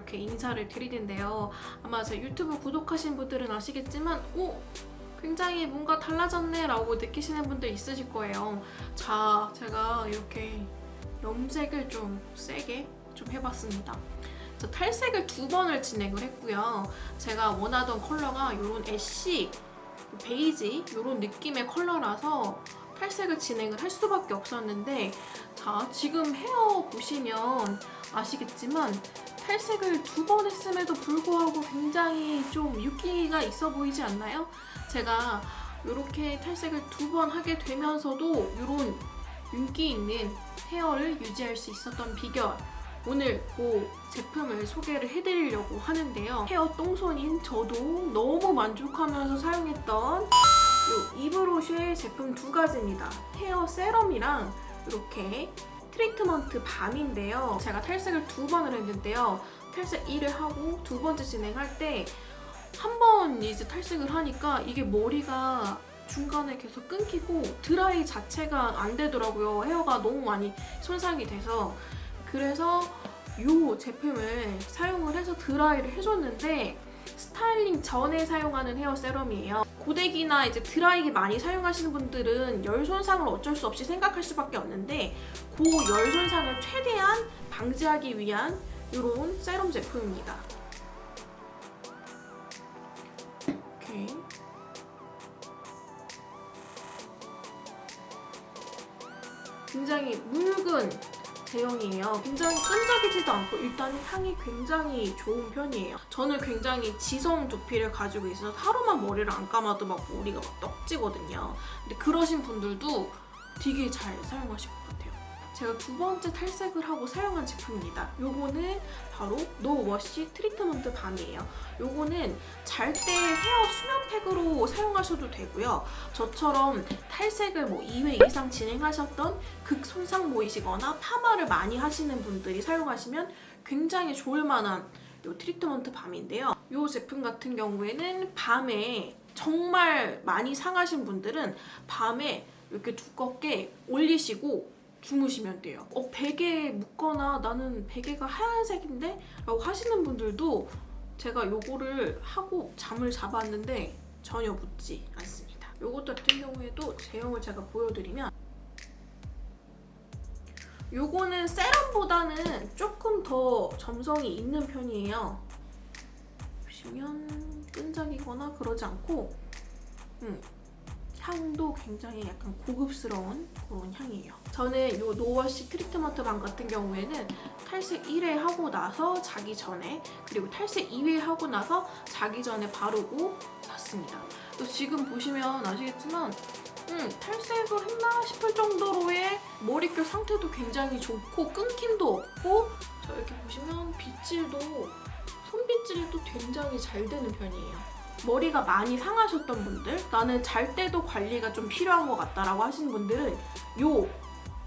이렇게 인사를 드리는데요. 아마 제 유튜브 구독하신 분들은 아시겠지만 오! 굉장히 뭔가 달라졌네 라고 느끼시는 분들 있으실 거예요. 자, 제가 이렇게 염색을 좀 세게 좀 해봤습니다. 저 탈색을 두 번을 진행을 했고요. 제가 원하던 컬러가 이런 애쉬, 베이지 이런 느낌의 컬러라서 탈색을 진행을 할 수밖에 없었는데 자 지금 헤어 보시면 아시겠지만 탈색을 두 번 했음에도 불구하고 굉장히 좀 윤기가 있어 보이지 않나요? 제가 이렇게 탈색을 두 번 하게 되면서도 이런 윤기 있는 헤어를 유지할 수 있었던 비결 오늘 그 제품을 소개를 해드리려고 하는데요. 헤어 똥손인 저도 너무 만족하면서 사용했던 이 이브로쉐 제품 두 가지입니다. 헤어 세럼이랑 이렇게 트리트먼트 밤인데요. 제가 탈색을 두 번을 했는데요. 탈색 1을 하고 두 번째 진행할 때 한 번 이제 탈색을 하니까 이게 머리가 중간에 계속 끊기고 드라이 자체가 안 되더라고요. 헤어가 너무 많이 손상이 돼서 그래서 이 제품을 사용을 해서 드라이를 해줬는데 스타일링 전에 사용하는 헤어 세럼이에요. 고데기나 이제 드라이기 많이 사용하시는 분들은 열 손상을 어쩔 수 없이 생각할 수밖에 없는데 그 열 손상을 최대한 방지하기 위한 이런 세럼 제품입니다. 이렇게 굉장히 묽은 제형이에요. 굉장히 끈적이지도 않고 일단 향이 굉장히 좋은 편이에요. 저는 굉장히 지성 두피를 가지고 있어서 하루만 머리를 안 감아도 막 머리가 막 떡지거든요. 근데 그러신 분들도 되게 잘 사용하실 것 같아요. 제가 두 번째 탈색을 하고 사용한 제품입니다. 요거는 바로 no wash 트리트먼트 balm이에요. 요거는 잘 때 헤어 수면팩으로 사용하셔도 되고요. 저처럼 탈색을 뭐 2회 이상 진행하셨던 극손상 모이시거나 파마를 많이 하시는 분들이 사용하시면 굉장히 좋을 만한 요 트리트먼트 balm인데요. 요 제품 같은 경우에는 밤에 정말 많이 상하신 분들은 밤에 이렇게 두껍게 올리시고 주무시면 돼요. 어, 베개 묻거나 나는 베개가 하얀색인데? 라고 하시는 분들도 제가 요거를 하고 잠을 잡았는데 전혀 묻지 않습니다. 요것 같은 경우에도 제형을 제가 보여드리면 요거는 세럼보다는 조금 더 점성이 있는 편이에요. 보시면 끈적이거나 그러지 않고 음, 향도 굉장히 약간 고급스러운 그런 향이에요. 저는 이 노워시 트리트먼트 밤 같은 경우에는 탈색 1회 하고 나서 자기 전에 그리고 탈색 2회 하고 나서 자기 전에 바르고 잤습니다. 또 지금 보시면 아시겠지만 음, 탈색을 했나 싶을 정도로의 머릿결 상태도 굉장히 좋고 끊김도 없고 저 이렇게 보시면 빗질도 손빗질도 굉장히 잘 되는 편이에요. 머리가 많이 상하셨던 분들 나는 잘 때도 관리가 좀 필요한 것 같다라고 하시는 분들은 요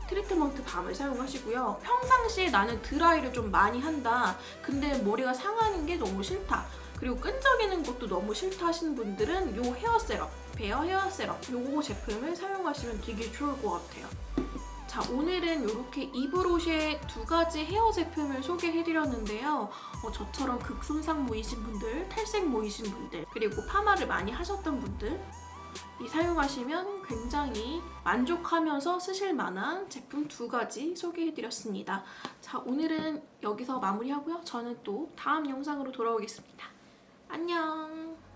트리트먼트 밤을 사용하시고요. 평상시에 나는 드라이를 좀 많이 한다. 근데 머리가 상하는 게 너무 싫다. 그리고 끈적이는 것도 너무 싫다 하시는 분들은 요 헤어 세럼, 베어 헤어 세럼 요거 제품을 사용하시면 되게 좋을 것 같아요. 자 오늘은 이렇게 이브로쉐 두 가지 헤어 제품을 소개해드렸는데요. 어, 저처럼 극손상 모이신 분들, 탈색 모이신 분들, 그리고 파마를 많이 하셨던 분들 이 사용하시면 굉장히 만족하면서 쓰실 만한 제품 두 가지 소개해드렸습니다. 자 오늘은 여기서 마무리하고요. 저는 또 다음 영상으로 돌아오겠습니다. 안녕!